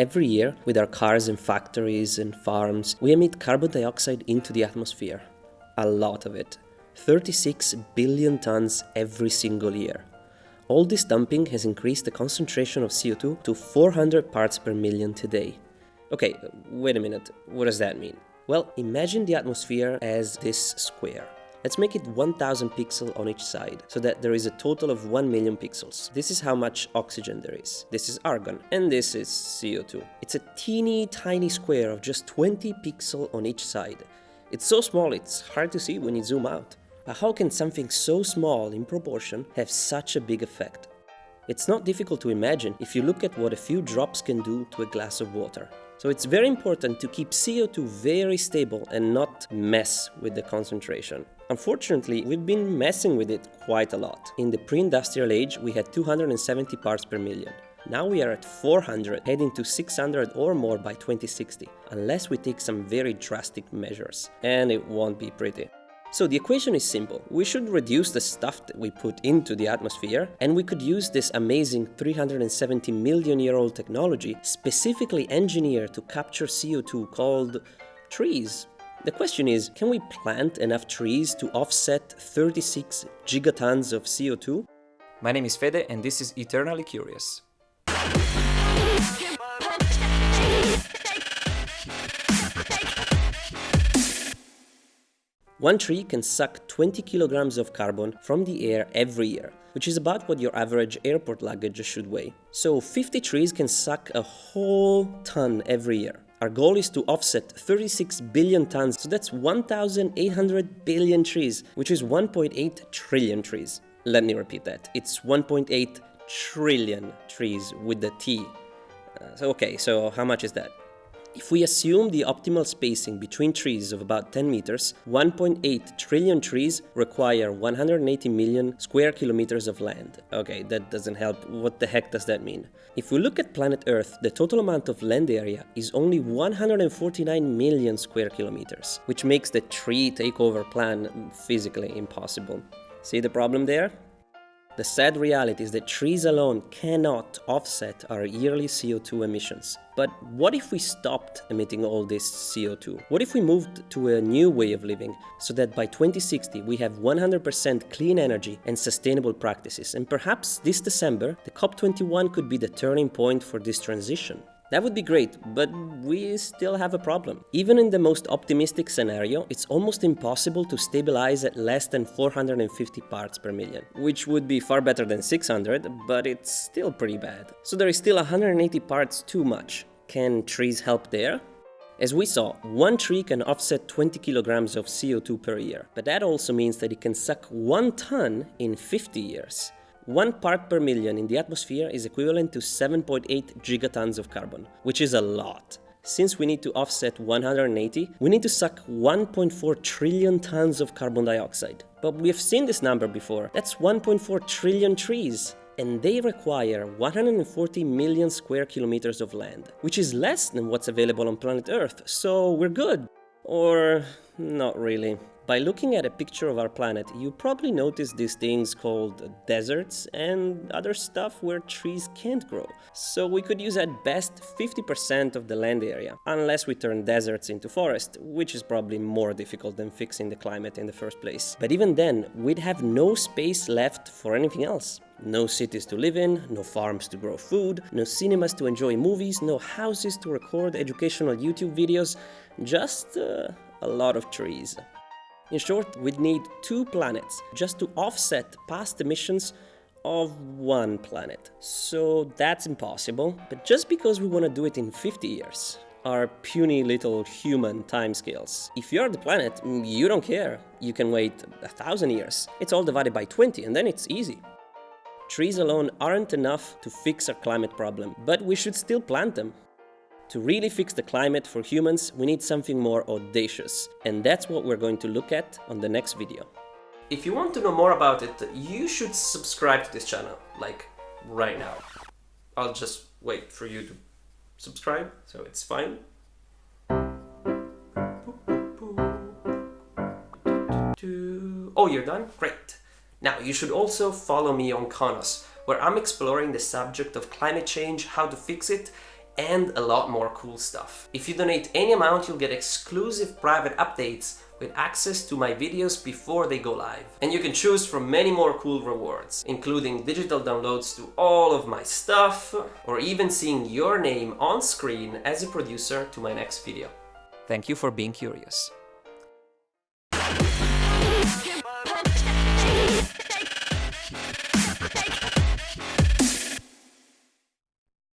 Every year, with our cars and factories and farms, we emit carbon dioxide into the atmosphere. A lot of it. 36 billion tons every single year. All this dumping has increased the concentration of CO2 to 400 parts per million today. Okay, wait a minute, what does that mean? Well, imagine the atmosphere as this square. Let's make it 1000 pixels on each side, so that there is a total of 1 million pixels. This is how much oxygen there is. This is argon, and this is CO2. It's a teeny tiny square of just 20 pixels on each side. It's so small it's hard to see when you zoom out. But how can something so small in proportion have such a big effect? It's not difficult to imagine if you look at what a few drops can do to a glass of water. So it's very important to keep CO2 very stable and not mess with the concentration. Unfortunately, we've been messing with it quite a lot. In the pre-industrial age, we had 270 parts per million. Now we are at 400, heading to 600 or more by 2060, unless we take some very drastic measures. And it won't be pretty. So the equation is simple. We should reduce the stuff that we put into the atmosphere and we could use this amazing 370 million year old technology specifically engineered to capture CO2 called trees. The question is, can we plant enough trees to offset 36 gigatons of CO2? My name is Fede and this is Eternally Curious. One tree can suck 20 kilograms of carbon from the air every year, which is about what your average airport luggage should weigh. So 50 trees can suck a whole ton every year. Our goal is to offset 36 billion tons, so that's 1,800 billion trees, which is 1.8 trillion trees. Let me repeat that. It's 1.8 trillion trees with the T. Uh, so okay, so how much is that? If we assume the optimal spacing between trees of about 10 meters, 1.8 trillion trees require 180 million square kilometers of land. Okay, that doesn't help. What the heck does that mean? If we look at planet Earth, the total amount of land area is only 149 million square kilometers, which makes the tree takeover plan physically impossible. See the problem there? The sad reality is that trees alone cannot offset our yearly CO2 emissions. But what if we stopped emitting all this CO2? What if we moved to a new way of living so that by 2060 we have 100% clean energy and sustainable practices? And perhaps this December, the COP21 could be the turning point for this transition. That would be great, but we still have a problem. Even in the most optimistic scenario, it's almost impossible to stabilize at less than 450 parts per million, which would be far better than 600, but it's still pretty bad. So there is still 180 parts too much. Can trees help there? As we saw, one tree can offset 20 kilograms of CO2 per year, but that also means that it can suck one ton in 50 years. One part per million in the atmosphere is equivalent to 7.8 gigatons of carbon, which is a lot. Since we need to offset 180, we need to suck 1.4 trillion tons of carbon dioxide. But we have seen this number before. That's 1.4 trillion trees. And they require 140 million square kilometers of land, which is less than what's available on planet Earth, so we're good. Or not really. By looking at a picture of our planet, you probably notice these things called deserts and other stuff where trees can't grow. So we could use at best 50% of the land area, unless we turn deserts into forest, which is probably more difficult than fixing the climate in the first place. But even then, we'd have no space left for anything else. No cities to live in, no farms to grow food, no cinemas to enjoy movies, no houses to record educational YouTube videos, just uh, a lot of trees. In short, we'd need two planets just to offset past emissions of one planet. So that's impossible, but just because we want to do it in 50 years, our puny little human timescales. If you're the planet, mm, you don't care. You can wait a thousand years. It's all divided by 20 and then it's easy. Trees alone aren't enough to fix our climate problem, but we should still plant them. To really fix the climate for humans, we need something more audacious. And that's what we're going to look at on the next video. If you want to know more about it, you should subscribe to this channel, like right now. I'll just wait for you to subscribe, so it's fine. Oh, you're done? Great. Now, you should also follow me on Konos, where I'm exploring the subject of climate change, how to fix it, and a lot more cool stuff. If you donate any amount, you'll get exclusive private updates with access to my videos before they go live. And you can choose from many more cool rewards, including digital downloads to all of my stuff, or even seeing your name on screen as a producer to my next video. Thank you for being curious.